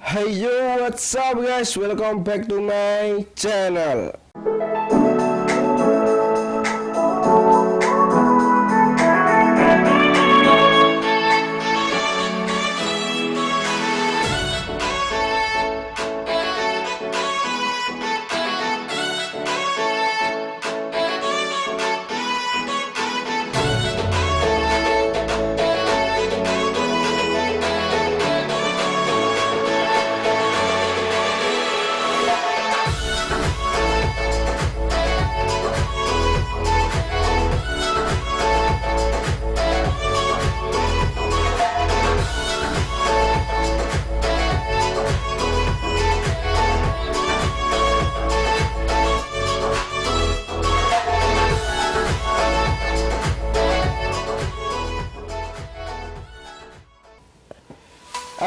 Hey yo, what's up guys? Welcome back to my channel.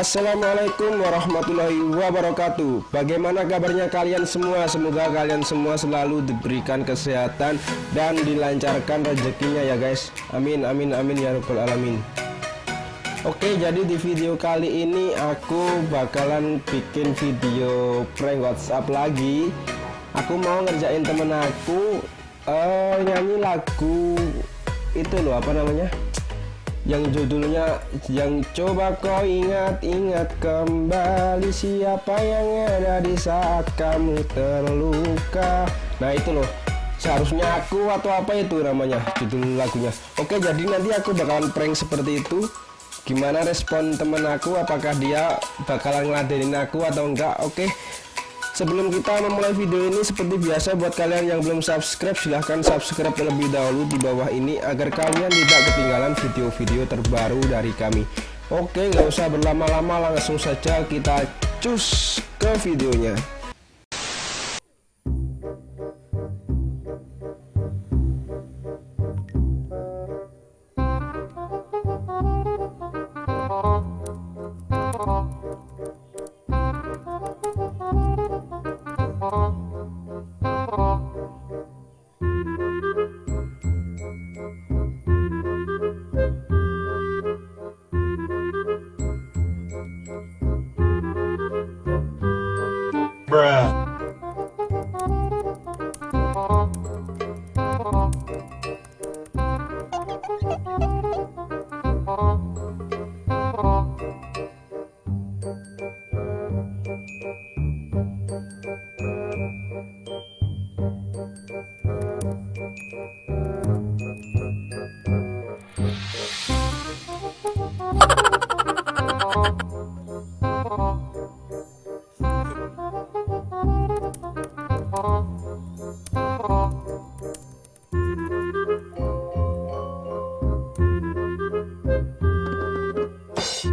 Assalamualaikum warahmatullahi wabarakatuh. Bagaimana kabarnya kalian semua? Semoga kalian semua selalu diberikan kesehatan Dan dilancarkan rezekinya ya guys. Amin amin amin ya rabbal alamin. Oke jadi di video kali ini Aku bakalan bikin video prank whatsapp lagi. Aku mau ngerjain temen aku uh, Nyanyi lagu Itu loh apa namanya yang judulnya yang coba kau ingat-ingat kembali siapa yang ada di saat kamu terluka. Nah itu loh. Seharusnya aku atau apa itu namanya judul lagunya. Oke jadi nanti aku bakalan prank seperti itu. Gimana respon temen aku? Apakah dia bakalan ngeladenin aku atau enggak? Oke Sebelum kita memulai video ini seperti biasa buat kalian yang belum subscribe silahkan subscribe terlebih dahulu di bawah ini agar kalian tidak ketinggalan video-video terbaru dari kami. Oke nggak usah berlama-lama langsung saja kita cus ke videonya you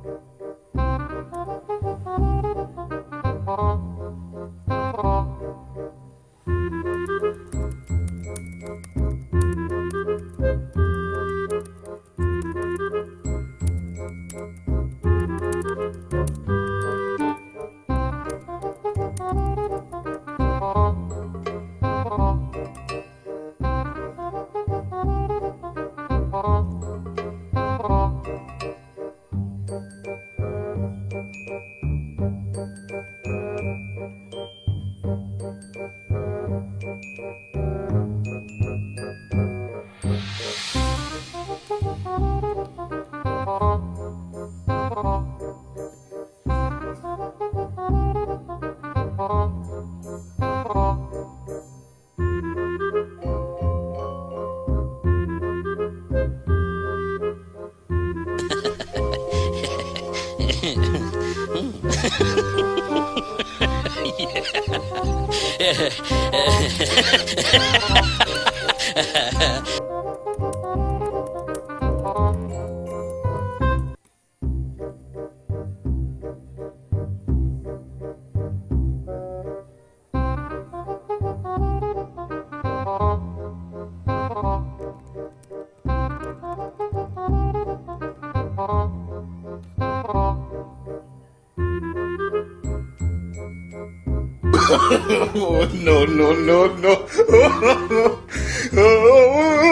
Yeah. Oh, no, no, no, no.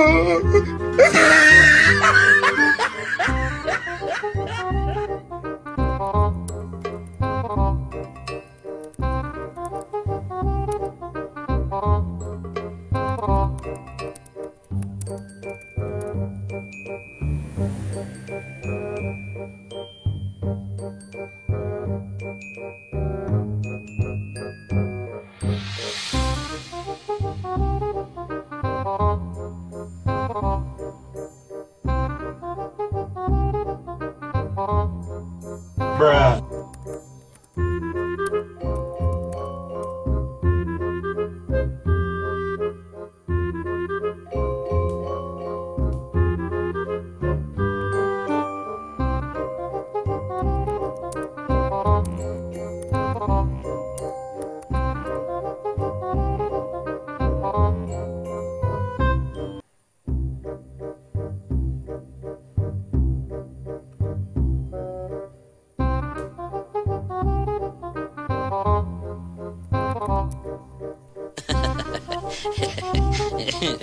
Bruh. Yeah.